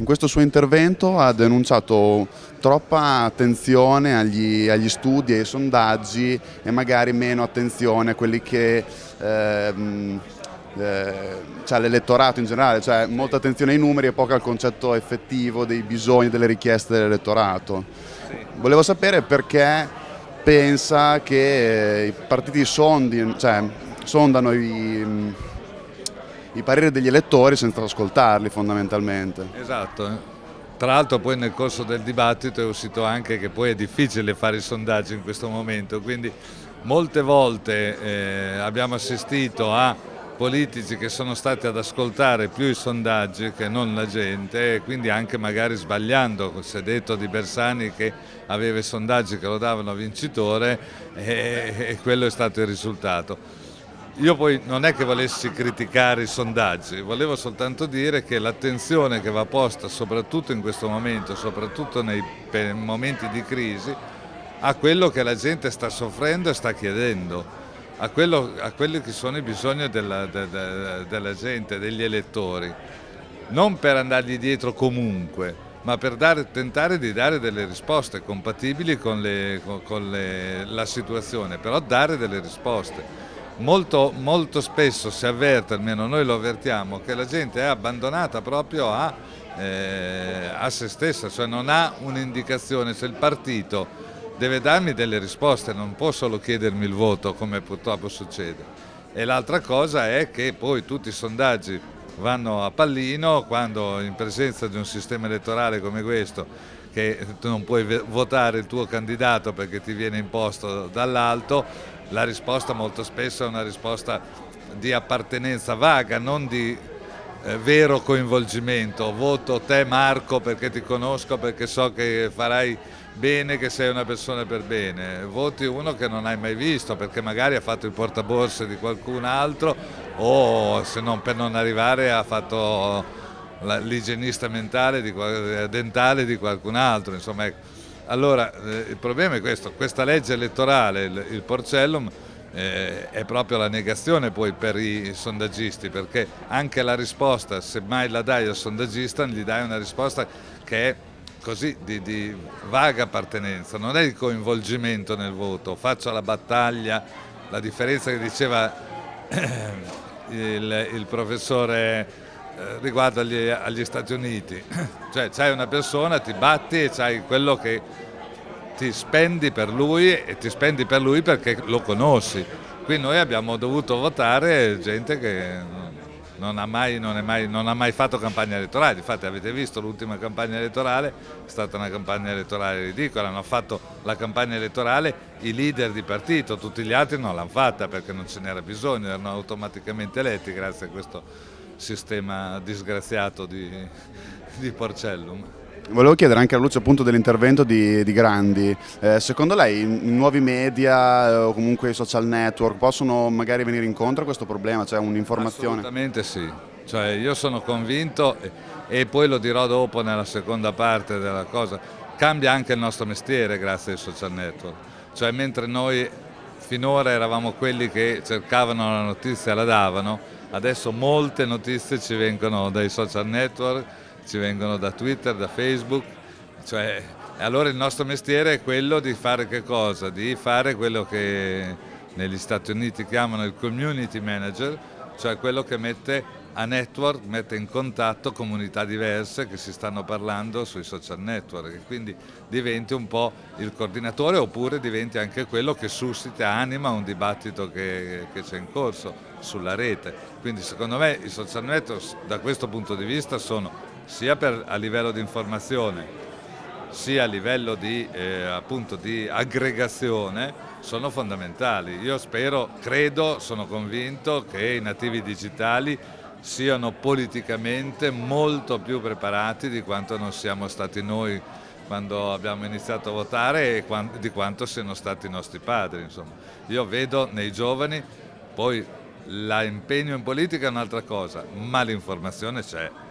in questo suo intervento ha denunciato troppa attenzione agli, agli studi, ai sondaggi e magari meno attenzione a quelli che... Eh, eh, cioè l'elettorato in generale, cioè molta attenzione ai numeri e poco al concetto effettivo dei bisogni, delle richieste dell'elettorato. Volevo sapere perché pensa che i partiti sondi, cioè, sondano i, i pareri degli elettori senza ascoltarli fondamentalmente. Esatto, tra l'altro poi nel corso del dibattito è uscito anche che poi è difficile fare i sondaggi in questo momento, quindi molte volte eh, abbiamo assistito a politici che sono stati ad ascoltare più i sondaggi che non la gente e quindi anche magari sbagliando, si è detto di Bersani che aveva i sondaggi che lo davano vincitore e, e quello è stato il risultato. Io poi non è che volessi criticare i sondaggi, volevo soltanto dire che l'attenzione che va posta soprattutto in questo momento, soprattutto nei momenti di crisi, a quello che la gente sta soffrendo e sta chiedendo a, quello, a quelli che sono i bisogni della, de, de, della gente, degli elettori, non per andargli dietro comunque, ma per dare, tentare di dare delle risposte compatibili con, le, con, con le, la situazione, però dare delle risposte. Molto, molto, spesso si avverte, almeno noi lo avvertiamo, che la gente è abbandonata proprio a, eh, a se stessa, cioè non ha un'indicazione, se il partito deve darmi delle risposte, non può solo chiedermi il voto come purtroppo succede. E l'altra cosa è che poi tutti i sondaggi vanno a pallino quando in presenza di un sistema elettorale come questo che tu non puoi votare il tuo candidato perché ti viene imposto dall'alto, la risposta molto spesso è una risposta di appartenenza vaga, non di eh, vero coinvolgimento. Voto te Marco perché ti conosco, perché so che farai bene che sei una persona per bene, voti uno che non hai mai visto perché magari ha fatto il portaborse di qualcun altro o se non per non arrivare ha fatto l'igienista mentale di, dentale di qualcun altro. Insomma, ecco. Allora eh, il problema è questo, questa legge elettorale, il, il Porcellum, eh, è proprio la negazione poi per i sondaggisti perché anche la risposta, se mai la dai al sondaggista, gli dai una risposta che è così di, di, vaga appartenenza, non è il coinvolgimento nel voto, faccio la battaglia, la differenza che diceva il, il professore eh, riguardo agli, agli, Stati Uniti, cioè c'hai una persona, ti batti e c'hai quello che ti spendi per lui e ti spendi per lui perché lo conosci. Qui noi abbiamo dovuto votare gente che non ha, mai, non, mai, non ha mai fatto campagna elettorale, infatti avete visto l'ultima campagna elettorale, è stata una campagna elettorale ridicola, hanno fatto la campagna elettorale i leader di partito, tutti gli altri non l'hanno fatta perché non ce n'era bisogno, erano automaticamente eletti grazie a questo sistema disgraziato di, di Porcellum. Volevo chiedere anche alla luce appunto dell'intervento di, di, Grandi, eh, secondo lei i nuovi media eh, o comunque i social network possono magari venire incontro a questo problema, cioè un'informazione? Assolutamente sì, cioè, io sono convinto e, e poi lo dirò dopo nella seconda parte della cosa, cambia anche il nostro mestiere grazie ai social network, cioè mentre noi finora eravamo quelli che cercavano la notizia e la davano, adesso molte notizie ci vengono dai social network ci vengono da Twitter, da Facebook, cioè, allora il nostro mestiere è quello di fare che cosa? Di fare quello che negli Stati Uniti chiamano il community manager, cioè quello che mette a network, mette in contatto comunità diverse che si stanno parlando sui social network e quindi diventi un po' il coordinatore oppure diventi anche quello che suscita, anima un dibattito che, c'è in corso sulla rete. Quindi secondo me i social network da questo punto di vista sono sia per, a livello di informazione sia a livello di, eh, di aggregazione sono fondamentali. Io spero, credo, sono convinto che i nativi digitali siano politicamente molto più preparati di quanto non siamo stati noi quando abbiamo iniziato a votare e di quanto siano stati i nostri padri. Insomma. Io vedo nei giovani, poi l'impegno in politica è un'altra cosa, ma l'informazione c'è.